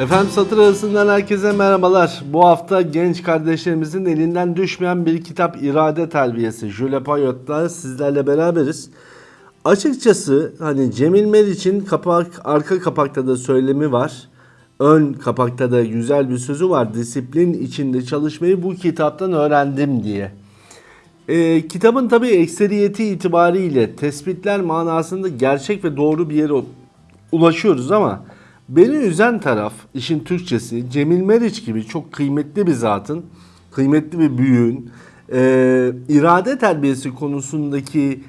Efendim satır arasından herkese merhabalar. Bu hafta genç kardeşlerimizin elinden düşmeyen bir kitap İrade Terbiyesi. Jules Payot'la sizlerle beraberiz. Açıkçası hani Cemil Meriç'in kapak, arka kapakta da söylemi var. Ön kapakta da güzel bir sözü var. Disiplin içinde çalışmayı bu kitaptan öğrendim diye. Ee, kitabın tabi ekseriyeti itibariyle tespitler manasında gerçek ve doğru bir yere ulaşıyoruz ama beni üzen taraf işin Türkçesi Cemil Meriç gibi çok kıymetli bir zatın, kıymetli bir büyüğün e, irade terbiyesi konusundaki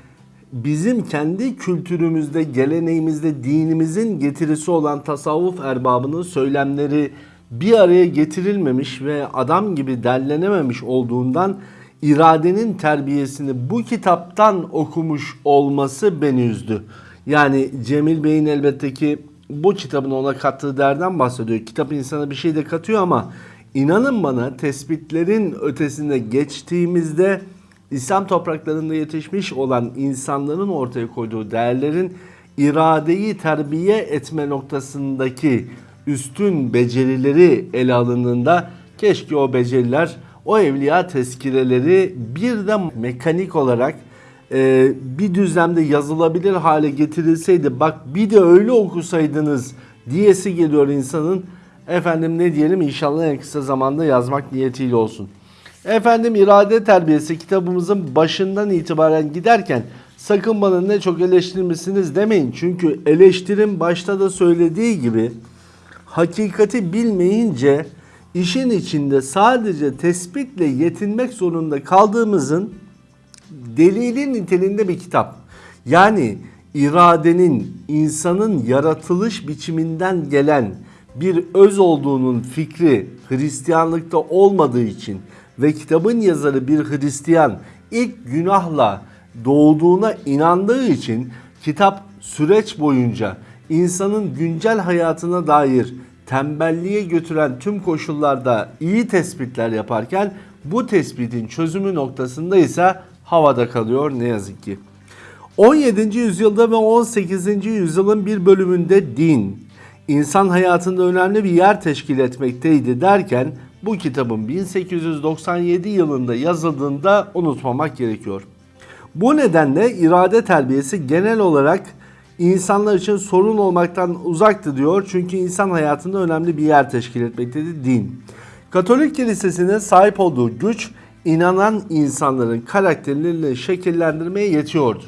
bizim kendi kültürümüzde, geleneğimizde, dinimizin getirisi olan tasavvuf erbabının söylemleri bir araya getirilmemiş ve adam gibi derlenememiş olduğundan iradenin terbiyesini bu kitaptan okumuş olması beni üzdü. Yani Cemil Bey'in elbette ki bu kitabın ona kattığı derden bahsediyor. Kitap insana bir şey de katıyor ama inanın bana tespitlerin ötesinde geçtiğimizde İslam topraklarında yetişmiş olan insanların ortaya koyduğu değerlerin iradeyi terbiye etme noktasındaki üstün becerileri ele alındığında keşke o beceriler, o evliya tezkireleri bir de mekanik olarak e, bir düzlemde yazılabilir hale getirilseydi bak bir de öyle okusaydınız diyesi geliyor insanın. Efendim ne diyelim inşallah en kısa zamanda yazmak niyetiyle olsun. Efendim irade terbiyesi kitabımızın başından itibaren giderken sakın bana ne çok eleştirmişsiniz demeyin. Çünkü eleştirim başta da söylediği gibi hakikati bilmeyince işin içinde sadece tespitle yetinmek zorunda kaldığımızın delili niteliğinde bir kitap. Yani iradenin insanın yaratılış biçiminden gelen bir öz olduğunun fikri Hristiyanlıkta olmadığı için ve kitabın yazarı bir Hristiyan ilk günahla doğduğuna inandığı için kitap süreç boyunca insanın güncel hayatına dair tembelliğe götüren tüm koşullarda iyi tespitler yaparken bu tespitin çözümü noktasında ise havada kalıyor ne yazık ki. 17. yüzyılda ve 18. yüzyılın bir bölümünde din, insan hayatında önemli bir yer teşkil etmekteydi derken bu kitabın 1897 yılında yazıldığında unutmamak gerekiyor. Bu nedenle irade terbiyesi genel olarak insanlar için sorun olmaktan uzaktı diyor. Çünkü insan hayatında önemli bir yer teşkil etmektedir din. Katolik kilisesinin sahip olduğu güç inanan insanların karakterlerini şekillendirmeye yetiyordu.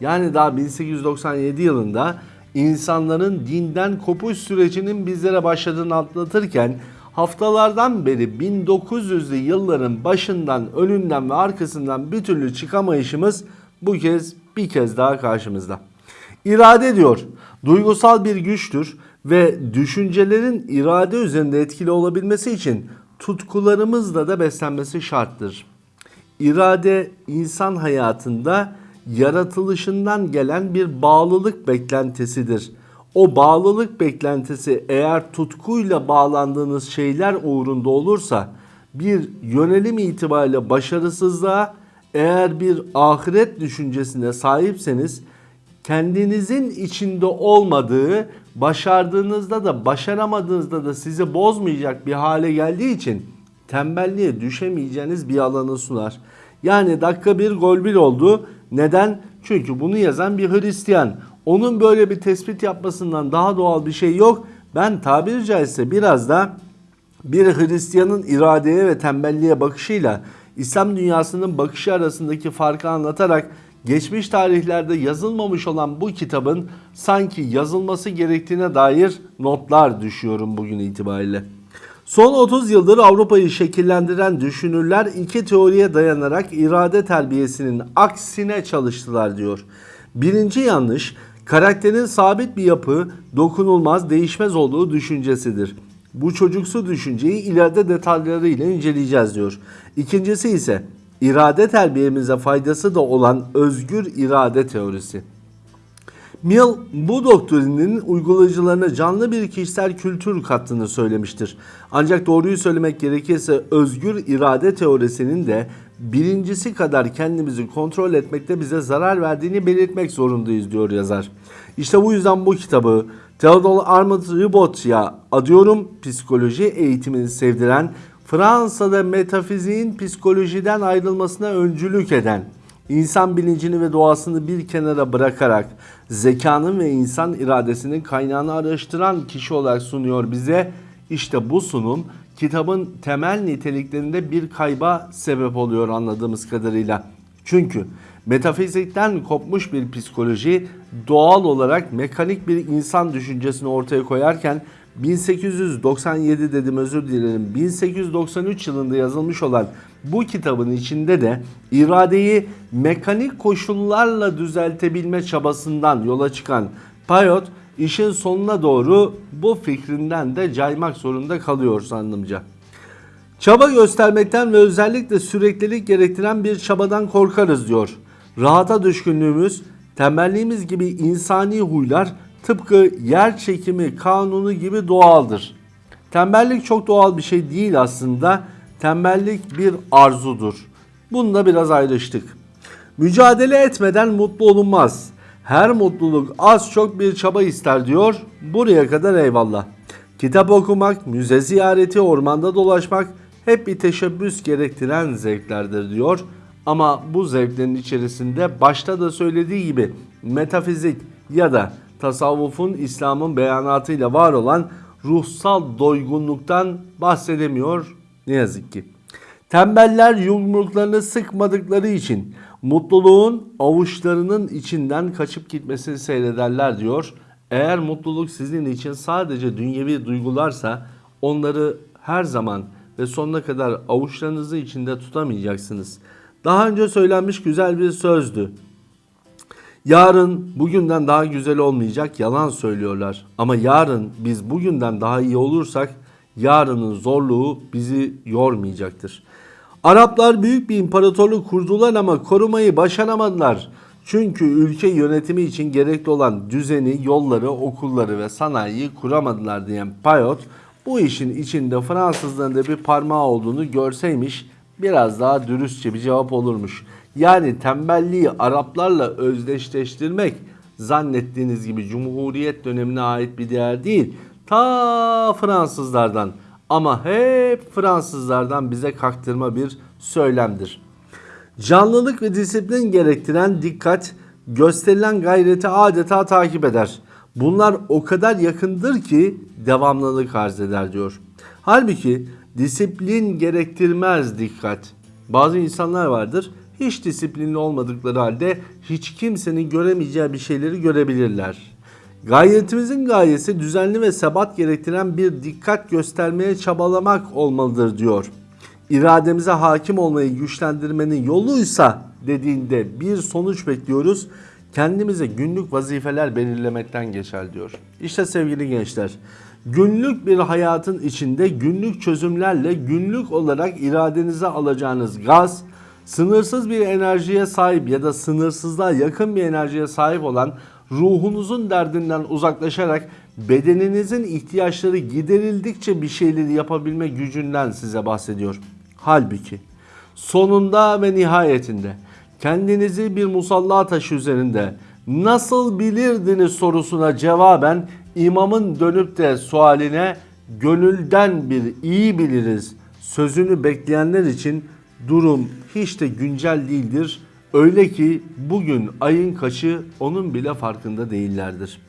Yani daha 1897 yılında insanların dinden kopuş sürecinin bizlere başladığını anlatırken haftalardan beri 1900'lü yılların başından, önünden ve arkasından bir türlü çıkamayışımız bu kez bir kez daha karşımızda. İrade diyor, duygusal bir güçtür ve düşüncelerin irade üzerinde etkili olabilmesi için tutkularımızla da beslenmesi şarttır. İrade insan hayatında yaratılışından gelen bir bağlılık beklentisidir. O bağlılık beklentisi eğer tutkuyla bağlandığınız şeyler uğrunda olursa bir yönelim itibariyle başarısızlığa eğer bir ahiret düşüncesine sahipseniz kendinizin içinde olmadığı başardığınızda da başaramadığınızda da sizi bozmayacak bir hale geldiği için tembelliğe düşemeyeceğiniz bir alanı sunar. Yani dakika bir gol bir oldu. Neden? Çünkü bunu yazan bir Hristiyan. Onun böyle bir tespit yapmasından daha doğal bir şey yok. Ben tabiri caizse biraz da bir Hristiyanın iradeye ve tembelliğe bakışıyla İslam dünyasının bakışı arasındaki farkı anlatarak geçmiş tarihlerde yazılmamış olan bu kitabın sanki yazılması gerektiğine dair notlar düşüyorum bugün itibariyle. Son 30 yıldır Avrupa'yı şekillendiren düşünürler iki teoriye dayanarak irade terbiyesinin aksine çalıştılar diyor. Birinci yanlış, karakterin sabit bir yapı, dokunulmaz, değişmez olduğu düşüncesidir. Bu çocuksu düşünceyi ileride detaylarıyla inceleyeceğiz diyor. İkincisi ise irade terbiyemize faydası da olan özgür irade teorisi. Mill bu doktrinin uygulayıcılarına canlı bir kişisel kültür kattığını söylemiştir. Ancak doğruyu söylemek gerekirse özgür irade teorisinin de birincisi kadar kendimizi kontrol etmekte bize zarar verdiğini belirtmek zorundayız diyor yazar. İşte bu yüzden bu kitabı Theodor Armand Ribot'ya adıyorum psikoloji eğitimini sevdiren, Fransa'da metafiziğin psikolojiden ayrılmasına öncülük eden, insan bilincini ve doğasını bir kenara bırakarak zekanın ve insan iradesinin kaynağını araştıran kişi olarak sunuyor bize. İşte bu sunum kitabın temel niteliklerinde bir kayba sebep oluyor anladığımız kadarıyla. Çünkü metafizikten kopmuş bir psikoloji doğal olarak mekanik bir insan düşüncesini ortaya koyarken 1897 dedim özür dilerim 1893 yılında yazılmış olan bu kitabın içinde de iradeyi mekanik koşullarla düzeltebilme çabasından yola çıkan Payot işin sonuna doğru bu fikrinden de caymak zorunda kalıyor sandımca. Çaba göstermekten ve özellikle süreklilik gerektiren bir çabadan korkarız diyor. Rahata düşkünlüğümüz, tembelliğimiz gibi insani huylar tıpkı yer çekimi kanunu gibi doğaldır. Tembellik çok doğal bir şey değil aslında. Tembellik bir arzudur. Bununla biraz ayrıştık. Mücadele etmeden mutlu olunmaz. Her mutluluk az çok bir çaba ister diyor. Buraya kadar eyvallah. Kitap okumak, müze ziyareti, ormanda dolaşmak hep bir teşebbüs gerektiren zevklerdir diyor. Ama bu zevklerin içerisinde başta da söylediği gibi metafizik ya da tasavvufun İslam'ın beyanatıyla var olan ruhsal doygunluktan bahsedemiyor ne yazık ki. Tembeller yumruklarını sıkmadıkları için mutluluğun avuçlarının içinden kaçıp gitmesini seyrederler diyor. Eğer mutluluk sizin için sadece dünyevi duygularsa onları her zaman ve sonuna kadar avuçlarınızı içinde tutamayacaksınız. Daha önce söylenmiş güzel bir sözdü. Yarın bugünden daha güzel olmayacak yalan söylüyorlar. Ama yarın biz bugünden daha iyi olursak yarının zorluğu bizi yormayacaktır. Araplar büyük bir imparatorluk kurdular ama korumayı başaramadılar. Çünkü ülke yönetimi için gerekli olan düzeni, yolları, okulları ve sanayiyi kuramadılar diyen Payot bu işin içinde Fransızların da bir parmağı olduğunu görseymiş biraz daha dürüstçe bir cevap olurmuş. Yani tembelliği Araplarla özdeşleştirmek zannettiğiniz gibi Cumhuriyet dönemine ait bir değer değil. Ta Fransızlardan ama hep Fransızlardan bize kaktırma bir söylemdir. Canlılık ve disiplin gerektiren dikkat gösterilen gayreti adeta takip eder. Bunlar o kadar yakındır ki devamlılık arz eder diyor. Halbuki disiplin gerektirmez dikkat. Bazı insanlar vardır hiç disiplinli olmadıkları halde hiç kimsenin göremeyeceği bir şeyleri görebilirler. Gayretimizin gayesi düzenli ve sebat gerektiren bir dikkat göstermeye çabalamak olmalıdır diyor. İrademize hakim olmayı güçlendirmenin yoluysa dediğinde bir sonuç bekliyoruz. Kendimize günlük vazifeler belirlemekten geçer diyor. İşte sevgili gençler, günlük bir hayatın içinde günlük çözümlerle günlük olarak iradenize alacağınız gaz, sınırsız bir enerjiye sahip ya da sınırsızlığa yakın bir enerjiye sahip olan ruhunuzun derdinden uzaklaşarak bedeninizin ihtiyaçları giderildikçe bir şeyleri yapabilme gücünden size bahsediyor. Halbuki sonunda ve nihayetinde kendinizi bir musalla taşı üzerinde nasıl bilirdiniz sorusuna cevaben imamın dönüp de sualine gönülden bir iyi biliriz sözünü bekleyenler için durum hiç de güncel değildir. Öyle ki bugün ayın kaçı onun bile farkında değillerdir.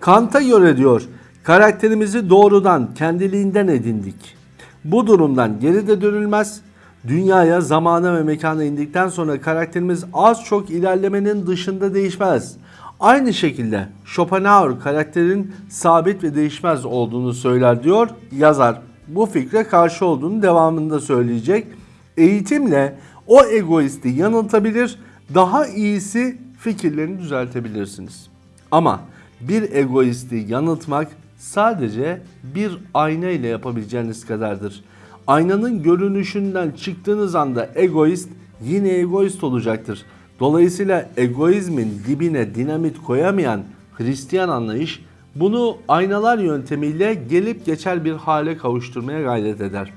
Kant'a göre diyor karakterimizi doğrudan kendiliğinden edindik. Bu durumdan geri de dönülmez. Dünyaya, zamana ve mekana indikten sonra karakterimiz az çok ilerlemenin dışında değişmez. Aynı şekilde Schopenhauer karakterin sabit ve değişmez olduğunu söyler diyor yazar. Bu fikre karşı olduğunu devamında söyleyecek. Eğitimle o egoisti yanıltabilir, daha iyisi fikirlerini düzeltebilirsiniz. Ama bir egoisti yanıltmak sadece bir ayna ile yapabileceğiniz kadardır. Aynanın görünüşünden çıktığınız anda egoist yine egoist olacaktır. Dolayısıyla egoizmin dibine dinamit koyamayan Hristiyan anlayış bunu aynalar yöntemiyle gelip geçer bir hale kavuşturmaya gayret eder.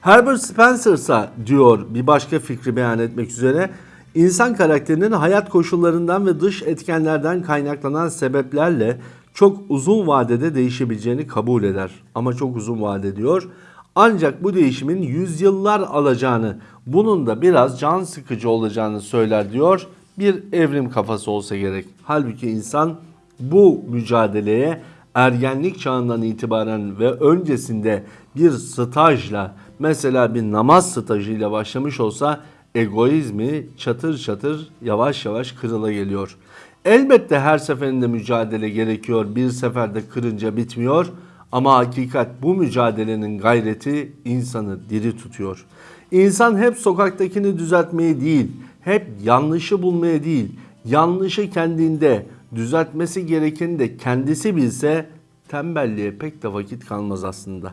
Herbert Spencer ise diyor bir başka fikri beyan etmek üzere insan karakterinin hayat koşullarından ve dış etkenlerden kaynaklanan sebeplerle çok uzun vadede değişebileceğini kabul eder. Ama çok uzun vade diyor. Ancak bu değişimin yüzyıllar alacağını, bunun da biraz can sıkıcı olacağını söyler diyor. Bir evrim kafası olsa gerek. Halbuki insan bu mücadeleye ergenlik çağından itibaren ve öncesinde bir stajla mesela bir namaz stajıyla başlamış olsa egoizmi çatır çatır yavaş yavaş kırıla geliyor. Elbette her seferinde mücadele gerekiyor. Bir seferde kırınca bitmiyor. Ama hakikat bu mücadelenin gayreti insanı diri tutuyor. İnsan hep sokaktakini düzeltmeye değil, hep yanlışı bulmaya değil, yanlışı kendinde, düzeltmesi gerekeni de kendisi bilse tembelliğe pek de vakit kalmaz aslında.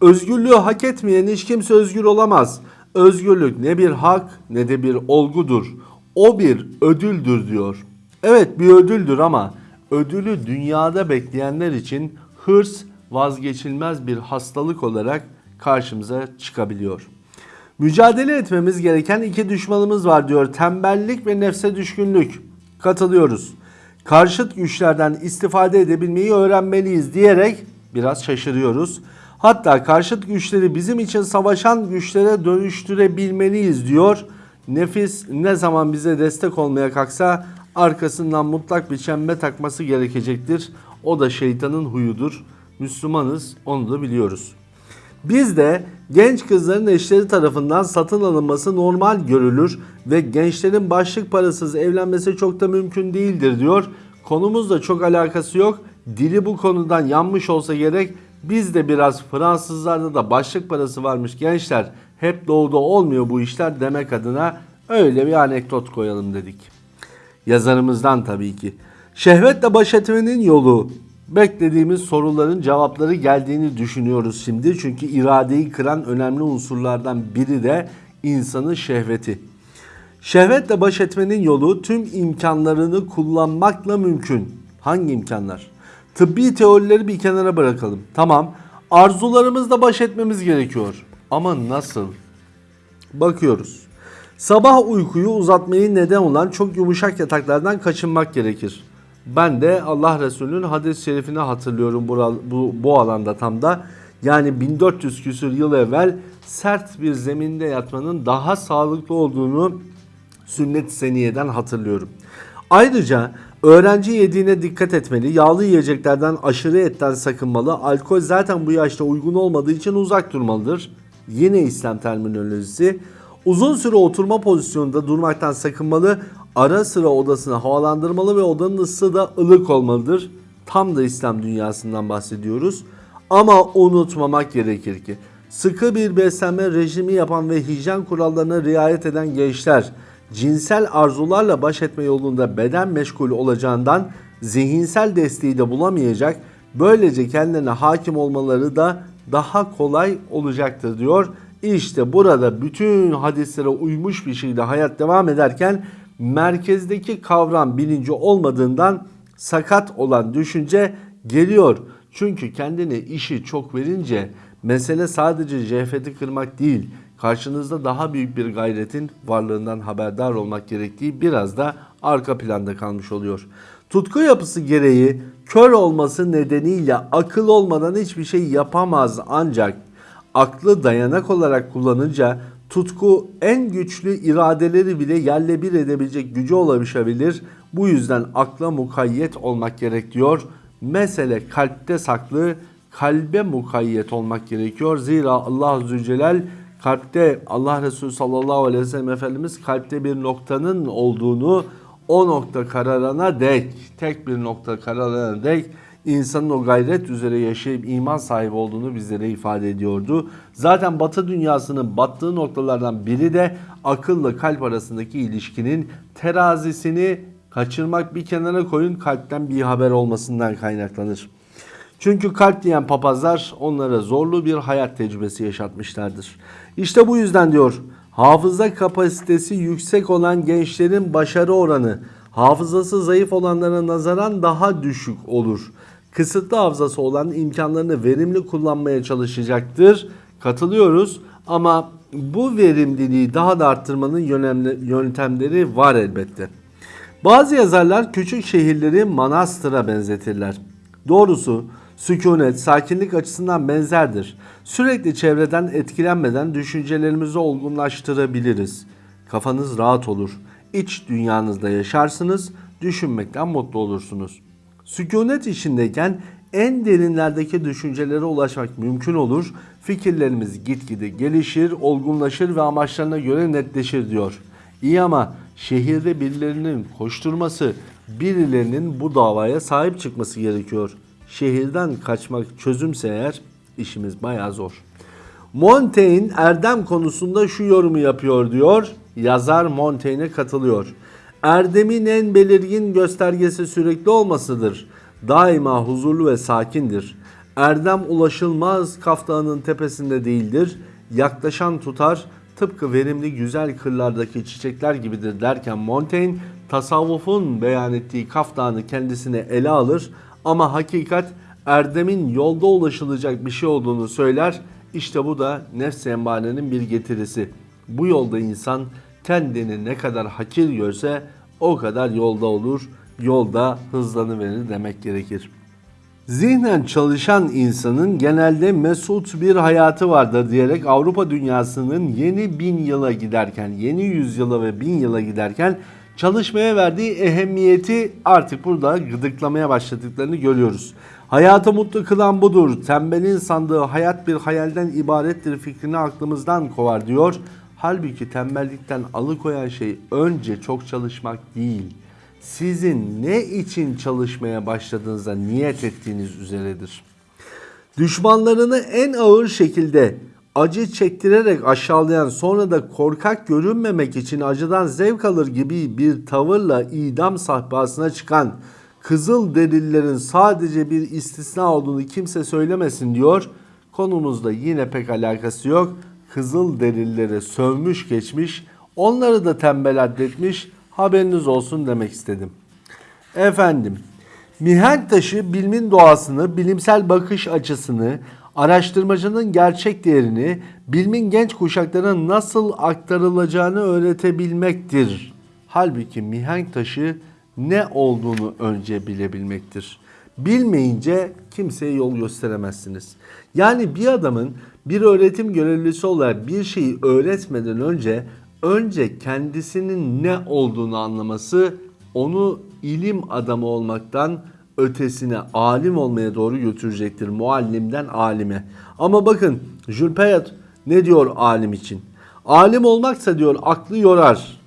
Özgürlüğü hak etmeyen hiç kimse özgür olamaz. Özgürlük ne bir hak ne de bir olgudur. O bir ödüldür diyor. Evet bir ödüldür ama ödülü dünyada bekleyenler için hırs vazgeçilmez bir hastalık olarak karşımıza çıkabiliyor. Mücadele etmemiz gereken iki düşmanımız var diyor. Tembellik ve nefse düşkünlük. Katılıyoruz. Karşıt güçlerden istifade edebilmeyi öğrenmeliyiz diyerek biraz şaşırıyoruz. Hatta karşıt güçleri bizim için savaşan güçlere dönüştürebilmeliyiz diyor. Nefis ne zaman bize destek olmaya kalksa arkasından mutlak bir çembe takması gerekecektir. O da şeytanın huyudur. Müslümanız onu da biliyoruz. Biz de genç kızların eşleri tarafından satın alınması normal görülür ve gençlerin başlık parasız evlenmesi çok da mümkün değildir diyor. Konumuzla çok alakası yok. Dili bu konudan yanmış olsa gerek. Biz de biraz Fransızlarda da başlık parası varmış gençler. Hep doğuda olmuyor bu işler demek adına öyle bir anekdot koyalım dedik. Yazarımızdan tabii ki. Şehvetle baş etmenin yolu beklediğimiz soruların cevapları geldiğini düşünüyoruz şimdi. Çünkü iradeyi kıran önemli unsurlardan biri de insanın şehveti. Şehvetle baş etmenin yolu tüm imkanlarını kullanmakla mümkün. Hangi imkanlar? Tıbbi teorileri bir kenara bırakalım. Tamam. Arzularımızla baş etmemiz gerekiyor. Ama nasıl? Bakıyoruz. Sabah uykuyu uzatmayı neden olan çok yumuşak yataklardan kaçınmak gerekir. Ben de Allah Resulü'nün hadis-i şerifini hatırlıyorum bu, bu, bu alanda tam da. Yani 1400 küsür yıl evvel sert bir zeminde yatmanın daha sağlıklı olduğunu sünnet-i seniyeden hatırlıyorum. Ayrıca öğrenci yediğine dikkat etmeli, yağlı yiyeceklerden aşırı etten sakınmalı, alkol zaten bu yaşta uygun olmadığı için uzak durmalıdır. Yine İslam terminolojisi. Uzun süre oturma pozisyonunda durmaktan sakınmalı, ara sıra odasını havalandırmalı ve odanın ısısı da ılık olmalıdır. Tam da İslam dünyasından bahsediyoruz. Ama unutmamak gerekir ki sıkı bir beslenme rejimi yapan ve hijyen kurallarına riayet eden gençler cinsel arzularla baş etme yolunda beden meşgulü olacağından zihinsel desteği de bulamayacak. Böylece kendilerine hakim olmaları da daha kolay olacaktır diyor. İşte burada bütün hadislere uymuş bir şekilde hayat devam ederken merkezdeki kavram bilinci olmadığından sakat olan düşünce geliyor. Çünkü kendine işi çok verince mesele sadece cehfeti kırmak değil, karşınızda daha büyük bir gayretin varlığından haberdar olmak gerektiği biraz da arka planda kalmış oluyor. Tutku yapısı gereği kör olması nedeniyle akıl olmadan hiçbir şey yapamaz ancak aklı dayanak olarak kullanınca tutku en güçlü iradeleri bile yerle bir edebilecek gücü ulaşabilir. Bu yüzden akla mukayyet olmak gerekiyor. Mesele kalpte saklı, kalbe mukayyet olmak gerekiyor. Zira Allah Zülcelal kalpte Allah Resulü sallallahu aleyhi ve sellem Efendimiz kalpte bir noktanın olduğunu o nokta kararana dek, tek bir nokta kararana dek insanın o gayret üzere yaşayıp iman sahibi olduğunu bizlere ifade ediyordu. Zaten batı dünyasının battığı noktalardan biri de akılla kalp arasındaki ilişkinin terazisini kaçırmak bir kenara koyun kalpten bir haber olmasından kaynaklanır. Çünkü kalp diyen papazlar onlara zorlu bir hayat tecrübesi yaşatmışlardır. İşte bu yüzden diyor hafıza kapasitesi yüksek olan gençlerin başarı oranı hafızası zayıf olanlara nazaran daha düşük olur. Kısıtlı hafızası olan imkanlarını verimli kullanmaya çalışacaktır. Katılıyoruz Ama bu verimliliği daha da arttırmanın yöntemleri var elbette. Bazı yazarlar küçük şehirleri manastıra benzetirler. Doğrusu sükunet, sakinlik açısından benzerdir. Sürekli çevreden etkilenmeden düşüncelerimizi olgunlaştırabiliriz. Kafanız rahat olur. İç dünyanızda yaşarsınız, düşünmekten mutlu olursunuz. Sükunet içindeyken en derinlerdeki düşüncelere ulaşmak mümkün olur. Fikirlerimiz gitgide gelişir, olgunlaşır ve amaçlarına göre netleşir diyor. İyi ama şehirde birilerinin koşturması, birilerinin bu davaya sahip çıkması gerekiyor. Şehirden kaçmak çözümse eğer işimiz bayağı zor. Montaigne erdem konusunda şu yorumu yapıyor diyor. Yazar Montaigne'e katılıyor. Erdemin en belirgin göstergesi sürekli olmasıdır. Daima huzurlu ve sakindir. Erdem ulaşılmaz kaftağının tepesinde değildir. Yaklaşan tutar, tıpkı verimli güzel kırlardaki çiçekler gibidir derken Montaigne tasavvufun beyan ettiği kaftağını kendisine ele alır ama hakikat erdemin yolda ulaşılacak bir şey olduğunu söyler. İşte bu da nefs-i emmarenin bir getirisi. Bu yolda insan kendini ne kadar hakir görse o kadar yolda olur, yolda hızlanıverir demek gerekir. Zihnen çalışan insanın genelde mesut bir hayatı vardır diyerek Avrupa dünyasının yeni bin yıla giderken, yeni yüzyıla ve bin yıla giderken çalışmaya verdiği ehemmiyeti artık burada gıdıklamaya başladıklarını görüyoruz. Hayatı mutlu kılan budur. Tembelin sandığı hayat bir hayalden ibarettir fikrini aklımızdan kovar diyor. Halbuki tembellikten alıkoyan şey önce çok çalışmak değil sizin ne için çalışmaya başladığınıza niyet ettiğiniz üzeredir. Düşmanlarını en ağır şekilde acı çektirerek aşağılayan sonra da korkak görünmemek için acıdan zevk alır gibi bir tavırla idam sahpasına çıkan Kızıl delillerin sadece bir istisna olduğunu kimse söylemesin diyor. Konumuzda yine pek alakası yok. Kızıl delilleri sövmüş geçmiş, onları da tembel addetmiş, haberiniz olsun demek istedim. Efendim, mihenk taşı bilimin doğasını, bilimsel bakış açısını, araştırmacının gerçek değerini, bilimin genç kuşaklara nasıl aktarılacağını öğretebilmektir. Halbuki mihenk taşı ne olduğunu önce bilebilmektir. Bilmeyince kimseye yol gösteremezsiniz. Yani bir adamın bir öğretim görevlisi olarak bir şeyi öğretmeden önce önce kendisinin ne olduğunu anlaması onu ilim adamı olmaktan ötesine alim olmaya doğru götürecektir. Muallimden alime. Ama bakın Jules Payet ne diyor alim için? Alim olmaksa diyor aklı yorar.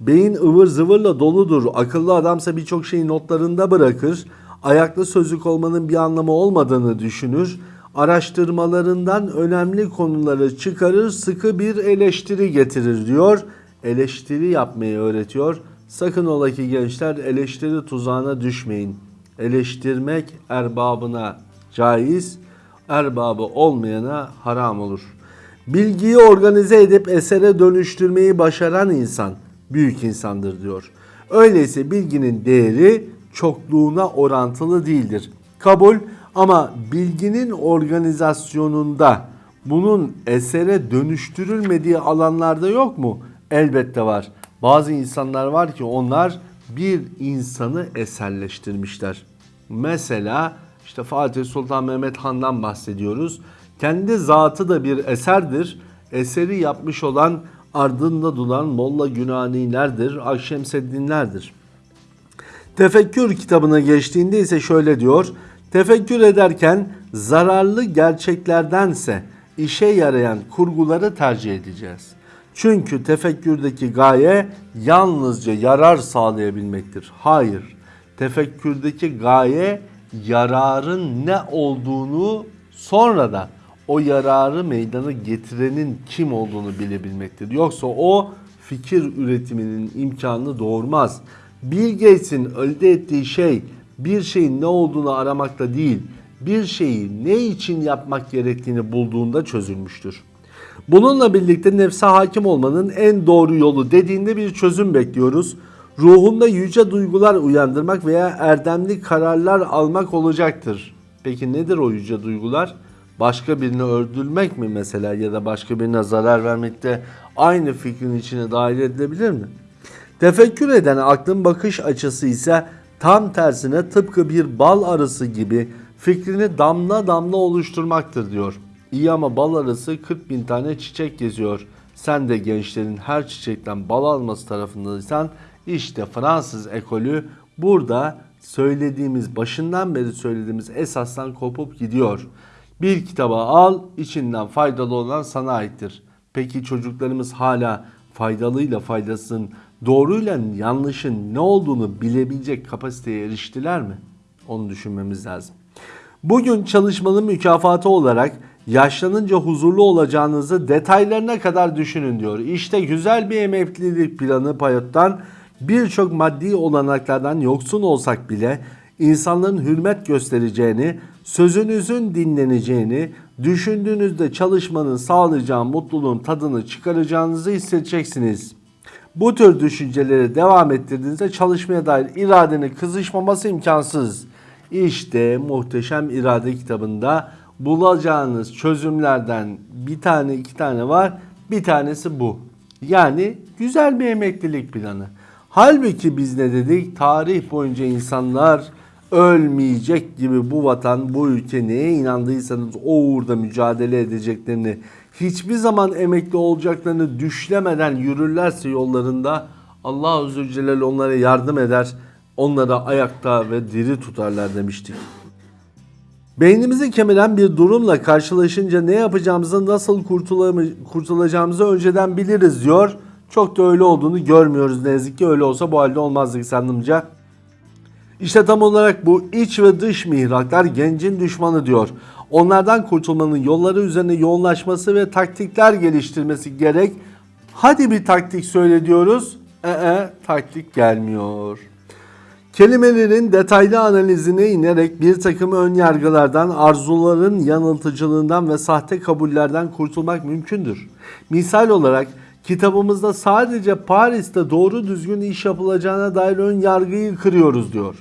Beyin ıvır zıvırla doludur. Akıllı adamsa birçok şeyi notlarında bırakır. Ayaklı sözlük olmanın bir anlamı olmadığını düşünür. Araştırmalarından önemli konuları çıkarır, sıkı bir eleştiri getirir diyor. Eleştiri yapmayı öğretiyor. Sakın ola ki gençler eleştiri tuzağına düşmeyin. Eleştirmek erbabına caiz, erbabı olmayana haram olur. Bilgiyi organize edip esere dönüştürmeyi başaran insan büyük insandır diyor. Öyleyse bilginin değeri çokluğuna orantılı değildir. Kabul ama bilginin organizasyonunda bunun esere dönüştürülmediği alanlarda yok mu? Elbette var. Bazı insanlar var ki onlar bir insanı eserleştirmişler. Mesela işte Fatih Sultan Mehmet Han'dan bahsediyoruz. Kendi zatı da bir eserdir. Eseri yapmış olan ardında duran Molla Günanilerdir, Akşemseddinlerdir. Tefekkür kitabına geçtiğinde ise şöyle diyor. Tefekkür ederken zararlı gerçeklerdense işe yarayan kurguları tercih edeceğiz. Çünkü tefekkürdeki gaye yalnızca yarar sağlayabilmektir. Hayır. Tefekkürdeki gaye yararın ne olduğunu sonra da o yararı meydana getirenin kim olduğunu bilebilmektir. Yoksa o fikir üretiminin imkanını doğurmaz. Bill Gates'in elde ettiği şey bir şeyin ne olduğunu aramakta değil, bir şeyi ne için yapmak gerektiğini bulduğunda çözülmüştür. Bununla birlikte nefse hakim olmanın en doğru yolu dediğinde bir çözüm bekliyoruz. Ruhunda yüce duygular uyandırmak veya erdemli kararlar almak olacaktır. Peki nedir o yüce duygular? başka birini öldürmek mi mesela ya da başka birine zarar vermekte aynı fikrin içine dahil edilebilir mi? Tefekkür eden aklın bakış açısı ise tam tersine tıpkı bir bal arısı gibi fikrini damla damla oluşturmaktır diyor. İyi ama bal arısı 40 bin tane çiçek geziyor. Sen de gençlerin her çiçekten bal alması tarafındaysan işte Fransız ekolü burada söylediğimiz başından beri söylediğimiz esasdan kopup gidiyor. Bir kitaba al içinden faydalı olan sana aittir. Peki çocuklarımız hala faydalıyla faydasının doğruyla yanlışın ne olduğunu bilebilecek kapasiteye eriştiler mi? Onu düşünmemiz lazım. Bugün çalışmanın mükafatı olarak yaşlanınca huzurlu olacağınızı detaylarına kadar düşünün diyor. İşte güzel bir emeklilik planı Payot'tan birçok maddi olanaklardan yoksun olsak bile insanların hürmet göstereceğini, sözünüzün dinleneceğini, düşündüğünüzde çalışmanın sağlayacağı mutluluğun tadını çıkaracağınızı hissedeceksiniz. Bu tür düşünceleri devam ettirdiğinizde çalışmaya dair iradenin kızışmaması imkansız. İşte Muhteşem İrade kitabında bulacağınız çözümlerden bir tane iki tane var. Bir tanesi bu. Yani güzel bir emeklilik planı. Halbuki biz ne dedik? Tarih boyunca insanlar ölmeyecek gibi bu vatan, bu ülke neye inandıysanız o uğurda mücadele edeceklerini, hiçbir zaman emekli olacaklarını düşlemeden yürürlerse yollarında Allah Azze Celle onlara yardım eder, onları ayakta ve diri tutarlar demiştik. Beynimizi kemiren bir durumla karşılaşınca ne yapacağımızı, nasıl kurtulacağımızı önceden biliriz diyor. Çok da öyle olduğunu görmüyoruz ne yazık ki. Öyle olsa bu halde olmazdık sandımca. İşte tam olarak bu iç ve dış mihraklar gencin düşmanı diyor. Onlardan kurtulmanın yolları üzerine yoğunlaşması ve taktikler geliştirmesi gerek. Hadi bir taktik söyle diyoruz. Ee, taktik gelmiyor. Kelimelerin detaylı analizine inerek bir takım ön yargılardan, arzuların yanıltıcılığından ve sahte kabullerden kurtulmak mümkündür. Misal olarak kitabımızda sadece Paris'te doğru düzgün iş yapılacağına dair ön yargıyı kırıyoruz diyor.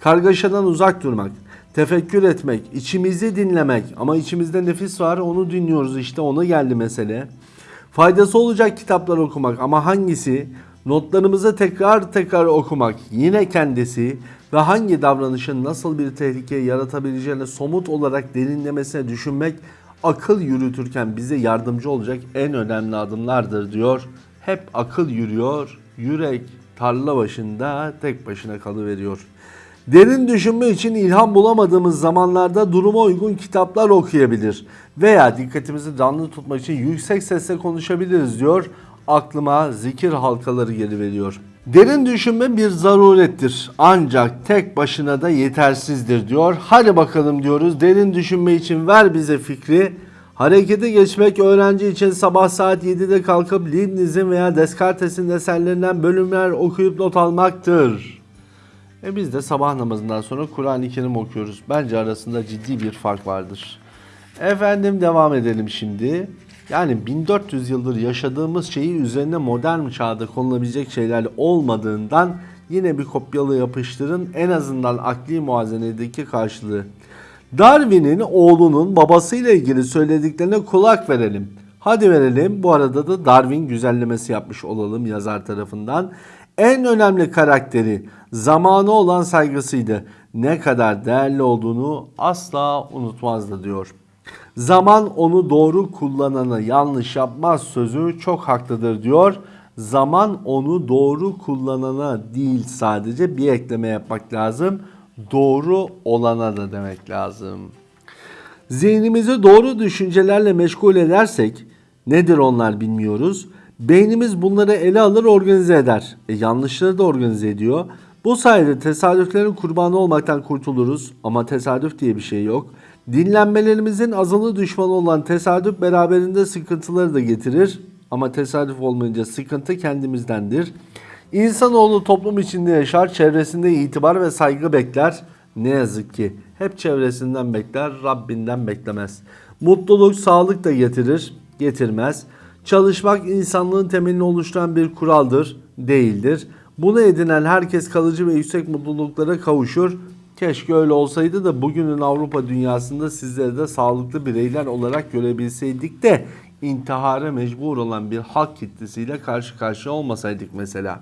Kargaşadan uzak durmak, tefekkür etmek, içimizi dinlemek ama içimizde nefis var onu dinliyoruz işte ona geldi mesele. Faydası olacak kitaplar okumak ama hangisi? Notlarımızı tekrar tekrar okumak yine kendisi ve hangi davranışın nasıl bir tehlike yaratabileceğini somut olarak derinlemesine düşünmek akıl yürütürken bize yardımcı olacak en önemli adımlardır diyor. Hep akıl yürüyor, yürek tarla başında tek başına kalıveriyor. Derin düşünme için ilham bulamadığımız zamanlarda duruma uygun kitaplar okuyabilir veya dikkatimizi canlı tutmak için yüksek sesle konuşabiliriz diyor. Aklıma zikir halkaları geliveriyor. Derin düşünme bir zarurettir ancak tek başına da yetersizdir diyor. Hadi bakalım diyoruz derin düşünme için ver bize fikri. Harekete geçmek öğrenci için sabah saat 7'de kalkıp Leibniz'in veya Descartes'in eserlerinden bölümler okuyup not almaktır. E biz de sabah namazından sonra Kur'an-ı Kerim okuyoruz. Bence arasında ciddi bir fark vardır. Efendim devam edelim şimdi. Yani 1400 yıldır yaşadığımız şeyi üzerine modern çağda konulabilecek şeyler olmadığından yine bir kopyalı yapıştırın en azından akli muazenedeki karşılığı. Darwin'in oğlunun babasıyla ilgili söylediklerine kulak verelim. Hadi verelim. Bu arada da Darwin güzellemesi yapmış olalım yazar tarafından. En önemli karakteri zamanı olan saygısıydı. Ne kadar değerli olduğunu asla unutmazdı diyor. Zaman onu doğru kullanana yanlış yapmaz sözü çok haklıdır diyor. Zaman onu doğru kullanana değil sadece bir ekleme yapmak lazım. Doğru olana da demek lazım. Zihnimizi doğru düşüncelerle meşgul edersek nedir onlar bilmiyoruz. Beynimiz bunları ele alır organize eder. E, yanlışları da organize ediyor. Bu sayede tesadüflerin kurbanı olmaktan kurtuluruz ama tesadüf diye bir şey yok. Dinlenmelerimizin azılı düşmanı olan tesadüf beraberinde sıkıntıları da getirir ama tesadüf olmayınca sıkıntı kendimizdendir. İnsanoğlu toplum içinde yaşar, çevresinde itibar ve saygı bekler. Ne yazık ki hep çevresinden bekler, Rabbinden beklemez. Mutluluk, sağlık da getirir, getirmez. Çalışmak insanlığın temelini oluşturan bir kuraldır, değildir. Bunu edinen herkes kalıcı ve yüksek mutluluklara kavuşur. Keşke öyle olsaydı da bugünün Avrupa dünyasında sizleri de sağlıklı bireyler olarak görebilseydik de intihara mecbur olan bir halk kitlesiyle karşı karşıya olmasaydık mesela.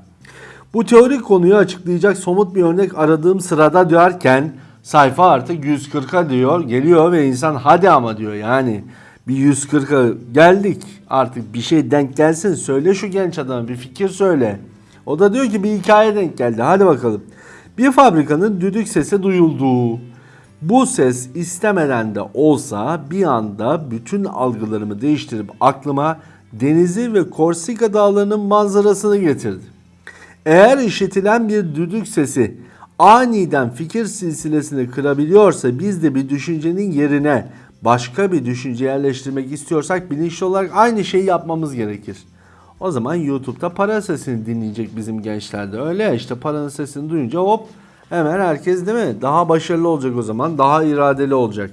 Bu teorik konuyu açıklayacak somut bir örnek aradığım sırada diyorken sayfa artık 140'a diyor geliyor ve insan hadi ama diyor yani bir 140'a geldik artık bir şey denk gelsin söyle şu genç adama bir fikir söyle. O da diyor ki bir hikaye denk geldi hadi bakalım. Bir fabrikanın düdük sesi duyuldu. Bu ses istemeden de olsa bir anda bütün algılarımı değiştirip aklıma denizi ve Korsika dağlarının manzarasını getirdi. Eğer işitilen bir düdük sesi aniden fikir silsilesini kırabiliyorsa biz de bir düşüncenin yerine başka bir düşünce yerleştirmek istiyorsak bilinçli olarak aynı şeyi yapmamız gerekir. O zaman YouTube'da para sesini dinleyecek bizim gençler de öyle ya işte paranın sesini duyunca hop hemen herkes değil mi? Daha başarılı olacak o zaman daha iradeli olacak.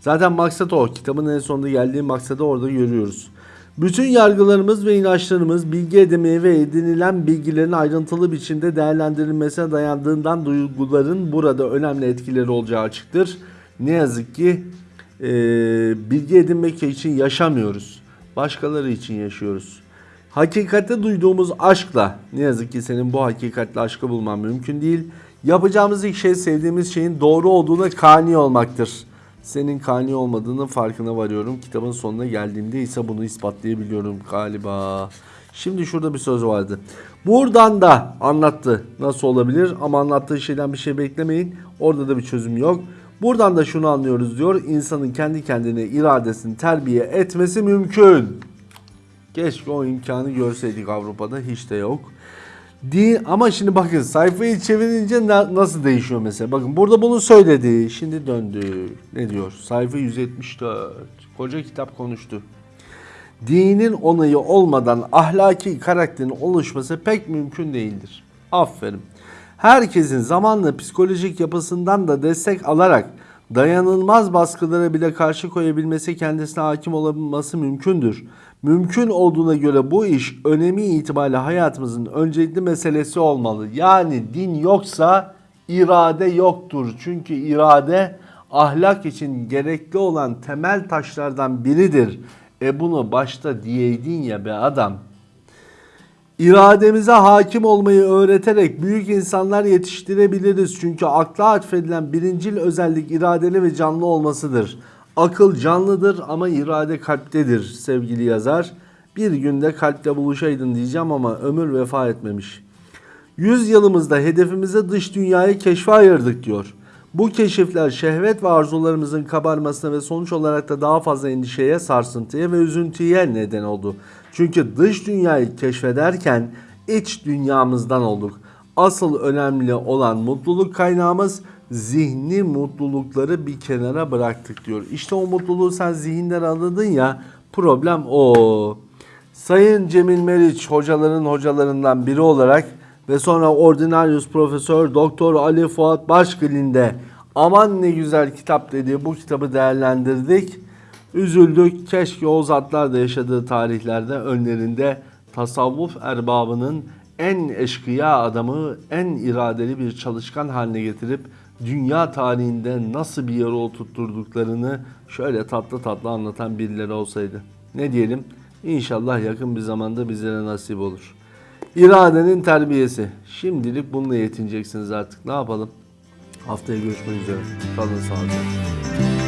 Zaten maksat o. Kitabın en sonunda geldiği maksadı orada görüyoruz. Bütün yargılarımız ve inançlarımız bilgi edinmeye ve edinilen bilgilerin ayrıntılı biçimde değerlendirilmesine dayandığından duyguların burada önemli etkileri olacağı açıktır. Ne yazık ki e, bilgi edinmek için yaşamıyoruz. Başkaları için yaşıyoruz. Hakikate duyduğumuz aşkla ne yazık ki senin bu hakikatle aşkı bulman mümkün değil. Yapacağımız ilk şey sevdiğimiz şeyin doğru olduğuna kani olmaktır. Senin kani olmadığının farkına varıyorum. Kitabın sonuna geldiğimde ise bunu ispatlayabiliyorum galiba. Şimdi şurada bir söz vardı. Buradan da anlattı. Nasıl olabilir? Ama anlattığı şeyden bir şey beklemeyin. Orada da bir çözüm yok. Buradan da şunu anlıyoruz diyor. İnsanın kendi kendine iradesini terbiye etmesi mümkün. Keşke o imkanı görseydik Avrupa'da hiç de yok. Değil ama şimdi bakın sayfayı çevirince na- nasıl değişiyor mesela. Bakın burada bunu söyledi. Şimdi döndü. Ne diyor? Sayfa 174. Koca kitap konuştu. Dinin onayı olmadan ahlaki karakterin oluşması pek mümkün değildir. Aferin. Herkesin zamanla psikolojik yapısından da destek alarak dayanılmaz baskılara bile karşı koyabilmesi kendisine hakim olabilmesi mümkündür. Mümkün olduğuna göre bu iş önemi itibariyle hayatımızın öncelikli meselesi olmalı. Yani din yoksa irade yoktur. Çünkü irade ahlak için gerekli olan temel taşlardan biridir. E bunu başta diyeydin ya be adam. İrademize hakim olmayı öğreterek büyük insanlar yetiştirebiliriz. Çünkü akla atfedilen birincil özellik iradeli ve canlı olmasıdır. Akıl canlıdır ama irade kalptedir sevgili yazar. Bir günde kalple buluşaydın diyeceğim ama ömür vefa etmemiş. Yüz yılımızda hedefimize dış dünyayı keşfe ayırdık diyor. Bu keşifler şehvet ve arzularımızın kabarmasına ve sonuç olarak da daha fazla endişeye, sarsıntıya ve üzüntüye neden oldu. Çünkü dış dünyayı keşfederken iç dünyamızdan olduk. Asıl önemli olan mutluluk kaynağımız zihni mutlulukları bir kenara bıraktık diyor. İşte o mutluluğu sen zihinden anladın ya problem o. Sayın Cemil Meriç hocaların hocalarından biri olarak ve sonra Ordinarius Profesör Doktor Ali Fuat Başgil'in de aman ne güzel kitap dediği bu kitabı değerlendirdik. Üzüldük. Keşke o zatlar da yaşadığı tarihlerde önlerinde tasavvuf erbabının en eşkıya adamı, en iradeli bir çalışkan haline getirip dünya tarihinde nasıl bir yere oturtturduklarını şöyle tatlı tatlı anlatan birileri olsaydı. Ne diyelim? İnşallah yakın bir zamanda bizlere nasip olur. İradenin terbiyesi. Şimdilik bununla yetineceksiniz artık. Ne yapalım? Haftaya görüşmek üzere. Kalın sağlıcakla.